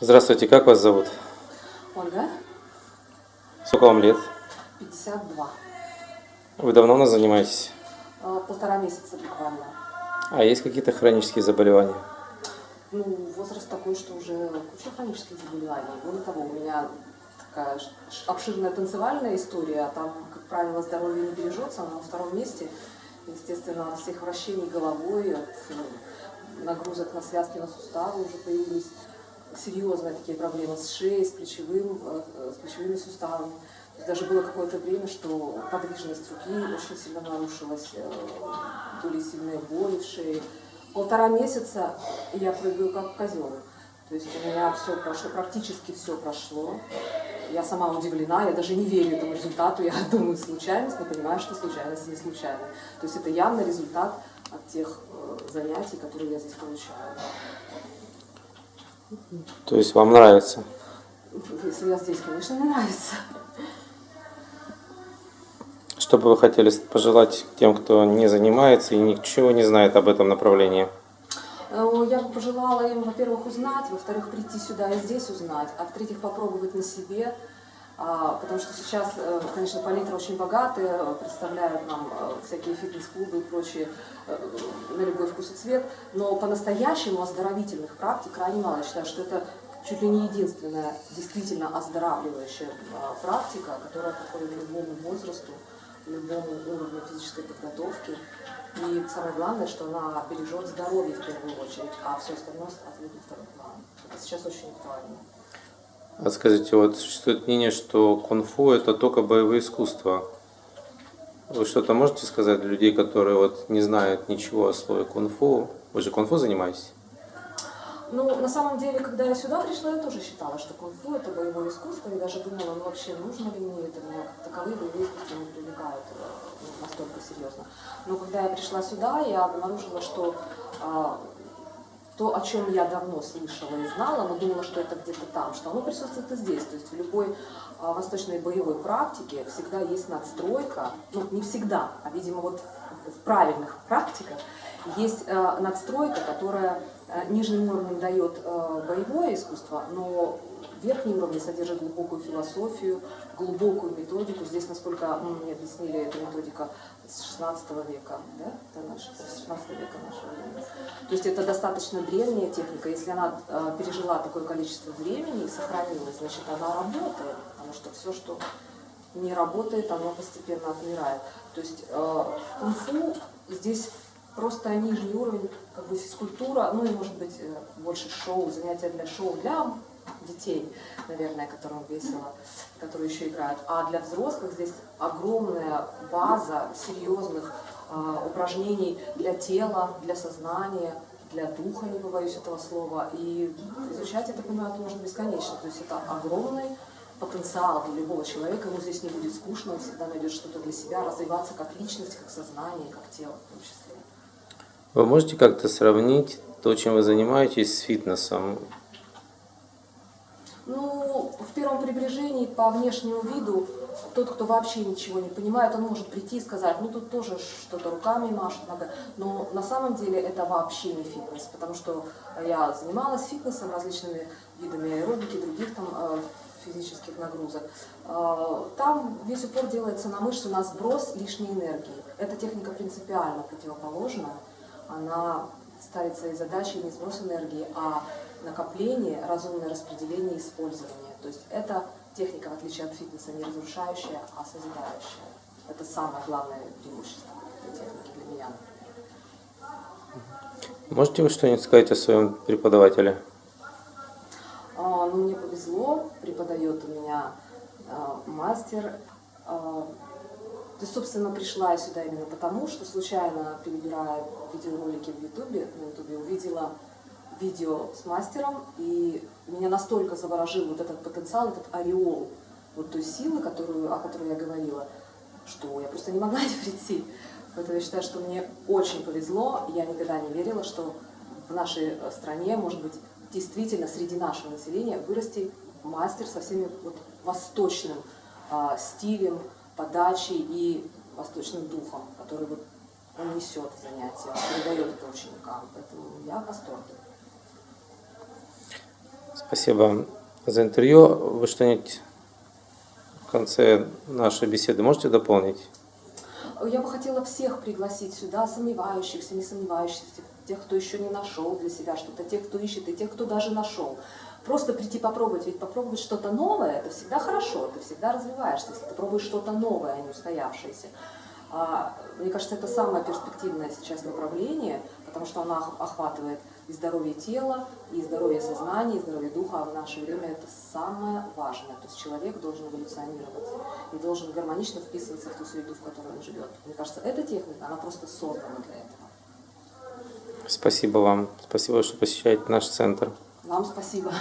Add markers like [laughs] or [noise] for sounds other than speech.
Здравствуйте, как вас зовут? Ольга, Сколько вам лет? 52. Вы давно у нас занимаетесь? Э, Полтора месяца буквально. А есть какие-то хронические заболевания? Ну, возраст такой, что уже куча хронических заболеваний. Более того, у меня такая обширная танцевальная история, а там, как правило, здоровье не бережется, оно на втором месте. Естественно, от всех вращений головой, от э, нагрузок на связки, на суставы уже появились серьезные такие проблемы с шеей, с, плечевым, э, э, с плечевыми суставами. Даже было какое-то время, что подвижность руки очень сильно нарушилась, э, были сильные боли в шее. Полтора месяца я прыгаю как козел. То есть у меня все прошло, практически все прошло. Я сама удивлена, я даже не верю этому результату. Я [laughs] думаю, случайность, но понимаю, что случайность не случайная. То есть это явно результат от тех занятий, которые я здесь получаю. То есть вам нравится? Если я здесь, конечно, мне нравится. Что бы вы хотели пожелать тем, кто не занимается и ничего не знает об этом направлении? Э, Я бы пожелала им, во-первых, узнать, во-вторых, прийти сюда и здесь узнать, а в-третьих, попробовать на себе, потому что сейчас, э, конечно, палитра очень богатая, э, представляют нам э, всякие фитнес-клубы и прочие на любой вкус и цвет, но по-настоящему оздоровительных практик крайне мало. Я считаю, что это чуть ли не единственная действительно оздоравливающая а, практика, которая подходит любому возрасту, любому уровню физической подготовки. И самое главное, что она бережет здоровье в первую очередь, а все остальное отводит второй план. Это сейчас очень актуально. А скажите, вот существует мнение, что кунг-фу это только боевые искусства. Вы что-то можете сказать для людей, которые вот не знают ничего о слове кунг-фу? Вы же кунг-фу занимаетесь? Ну, на самом деле, когда я сюда пришла, я тоже считала, что кунг-фу это боевое искусство, и даже думала, ну вообще нужно ли мне это, меня как таковые боевые искусства не привлекают э, ну, настолько серьезно. Но когда я пришла сюда, я обнаружила, что а, то, о чем я давно слышала и знала, но думала, что это где-то там, что оно присутствует и здесь. То есть в любой а, восточной боевой практике всегда есть надстройка, ну не всегда, а видимо вот в правильных практиках есть э, надстройка, которая э, нижним уровнем дает э, боевое искусство, но верхний уровень содержит глубокую философию, глубокую методику. Здесь, насколько мне объяснили, эта методика с 16 века, да? Это наш, с 16 века нашего времени. То есть это достаточно древняя техника. Если она э, пережила такое количество времени и сохранилась, значит она работает. Потому что все, что не работает, оно постепенно отмирает. То есть э, кунг-фу здесь просто нижний уровень, как бы физкультура, ну и может быть э, больше шоу, занятия для шоу, для детей, наверное, которым весело, которые еще играют. А для взрослых здесь огромная база серьезных э, упражнений для тела, для сознания, для духа, не побоюсь этого слова. И изучать, я так понимаю, это можно бесконечно. То есть это огромный потенциал для любого человека, ему здесь не будет скучно, он всегда найдет что-то для себя, развиваться как личность, как сознание, как тело в том числе. Вы можете как-то сравнить то, чем вы занимаетесь, с фитнесом? Первом приближении по внешнему виду тот, кто вообще ничего не понимает, он может прийти и сказать, ну тут тоже что-то руками машет надо. Но на самом деле это вообще не фитнес, потому что я занималась фитнесом, различными видами аэробики, других там э, физических нагрузок. Э, Там весь упор делается на мышцы, на сброс лишней энергии. Эта техника принципиально противоположна. Она ставит своей задачей не сброс энергии, а накопление, разумное распределение и использование. То есть это техника, в отличие от фитнеса, не разрушающая, а созидающая. Это самое главное преимущество этой техники для меня. Можете вы что-нибудь сказать о своем преподавателе? А, Ну, мне повезло, преподает у меня а, мастер. А, есть, собственно, пришла я сюда именно потому, что случайно, перебирая видеоролики в Ютубе, на Ютубе увидела видео с мастером, и меня настолько заворожил вот этот потенциал, этот ореол вот той силы, которую, о которой я говорила, что я просто не могла [laughs] не прийти. Поэтому я считаю, что мне очень повезло. Я никогда не верила, что в нашей э, стране, может быть, действительно среди нашего населения вырасти мастер со всеми вот восточным а, стилем, подачей и восточным духом, который вот он несет в занятия, передает это ученикам. Поэтому я в восторге. Спасибо за интервью. Вы что-нибудь в конце нашей беседы можете дополнить? Я бы хотела всех пригласить сюда, сомневающихся, не сомневающихся, тех, кто еще не нашел для себя что-то, тех, кто ищет, и тех, кто даже нашел. Просто прийти попробовать, ведь попробовать что-то новое, это всегда хорошо, ты всегда развиваешься, если ты пробуешь что-то новое, а не устоявшееся. А, Мне кажется, это самое перспективное сейчас направление, потому что ох- охватывает и здоровье тела, и здоровье сознания, и здоровье духа, а в наше время это самое важное. То есть человек должен эволюционировать и должен гармонично вписываться в ту среду, в которой он живет. Мне кажется, эта техника, она просто создана для этого. Спасибо вам. Спасибо, что посещаете наш центр. Вам спасибо.